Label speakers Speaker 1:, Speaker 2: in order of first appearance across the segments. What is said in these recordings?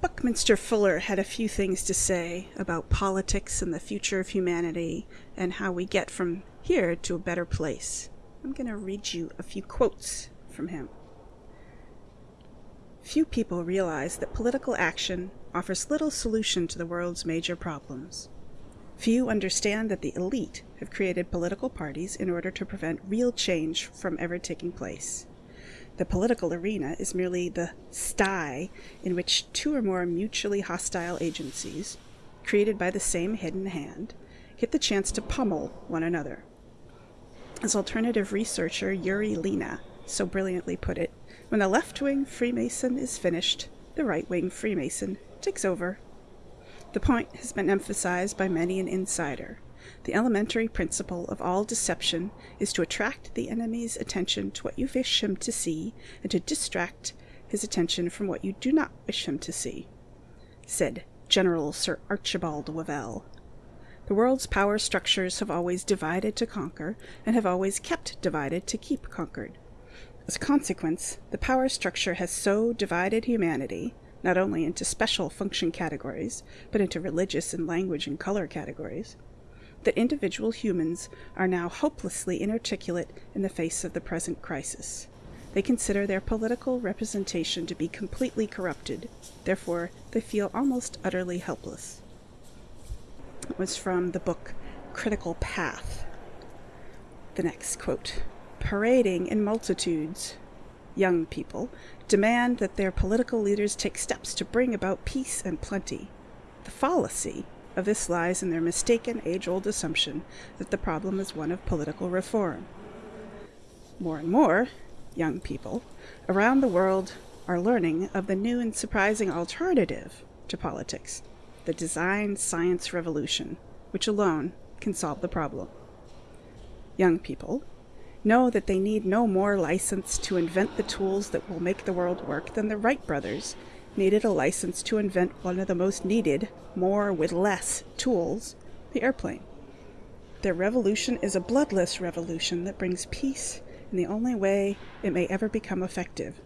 Speaker 1: Buckminster Fuller had a few things to say about politics and the future of humanity and how we get from here to a better place. I'm going to read you a few quotes from him. Few people realize that political action offers little solution to the world's major problems. Few understand that the elite have created political parties in order to prevent real change from ever taking place. The political arena is merely the sty in which two or more mutually hostile agencies, created by the same hidden hand, get the chance to pummel one another. As alternative researcher Yuri Lina so brilliantly put it, when the left wing Freemason is finished, the right wing Freemason takes over. The point has been emphasized by many an insider. The elementary principle of all deception is to attract the enemy's attention to what you wish him to see, and to distract his attention from what you do not wish him to see, said General Sir Archibald Wavell. The world's power structures have always divided to conquer, and have always kept divided to keep conquered. As a consequence, the power structure has so divided humanity not only into special function categories, but into religious and language and color categories, that individual humans are now hopelessly inarticulate in the face of the present crisis. They consider their political representation to be completely corrupted, therefore, they feel almost utterly helpless. It was from the book Critical Path. The next quote Parading in multitudes, young people demand that their political leaders take steps to bring about peace and plenty. The fallacy of this lies in their mistaken age old assumption that the problem is one of political reform. More and more young people around the world are learning of the new and surprising alternative to politics the design science revolution, which alone can solve the problem. Young people know that they need no more license to invent the tools that will make the world work than the Wright brothers needed a license to invent one of the most needed, more with less, tools, the airplane. Their revolution is a bloodless revolution that brings peace in the only way it may ever become effective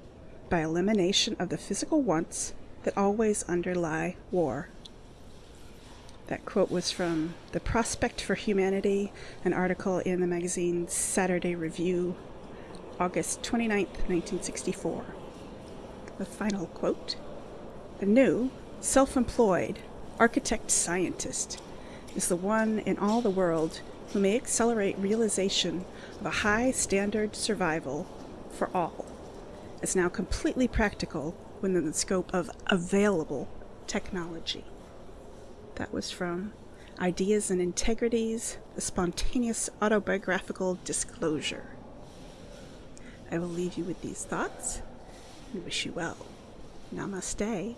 Speaker 1: by elimination of the physical wants that always underlie war. That quote was from The Prospect for Humanity, an article in the magazine Saturday Review, August 29, 1964. The final quote The new, self employed, architect scientist is the one in all the world who may accelerate realization of a high standard survival for all. It's now completely practical within the scope of available technology. That was from Ideas and Integrities, the Spontaneous Autobiographical Disclosure. I will leave you with these thoughts and wish you well. Namaste.